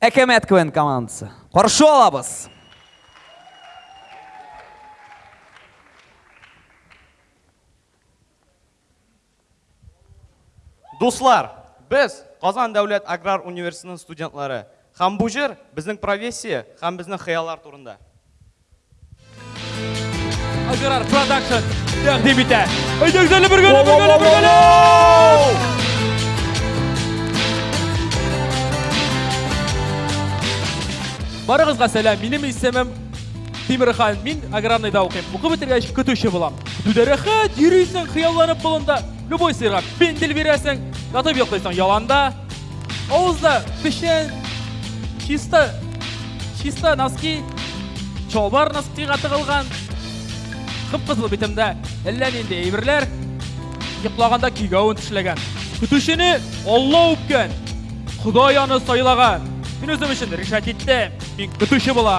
Әкәмәт КВН командасы. Каршы алабыз. Дуслар, без Казан дәүләт аграр университетының студентлары. Һәм бу җыр безнең профессия һәм безнең хыяллар турында. Грар продакшн тәкъдим итә. Әйдәгез әле бергә, бергә, бергә. Барыгызга сәлам. Минем исемем Тимирхан. Мин аграрныйда укыйм. Укып бетергәч көтүче булам. Түдәрәхәт йөрисең, хыялланып болында. Любой сыйрак пендель бирәсең, ятып йоклыйсың яланда. Авызда печән, чиста, чиста носки, чалбар носкига тыгылган. Кып-кызыл битемдә әллә нинди әйберләр, йоклаганда кигәвен тешләгән. Көтүчене Алла үпкән, Ходай аны сайлаган. Мин үзем өчен решать иттем, мин көтүче була.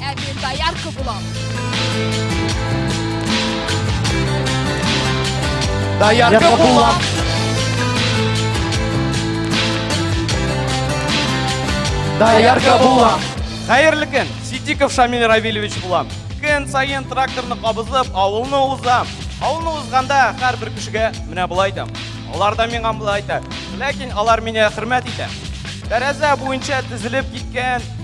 Ә мин доярка булам. Доярка булам. Доярка булам. Хәерле көн. Ситиков Шамил Равильевич булам. Көн саен тракторны кабызып, авылны узам. Авылны узганда һәрбер кешегә менә болай әйтәм. Алар да миңа болай әйтә. Ләкин алар мине хөрмәт итә. Тәрәзә буенча тезелеп киткән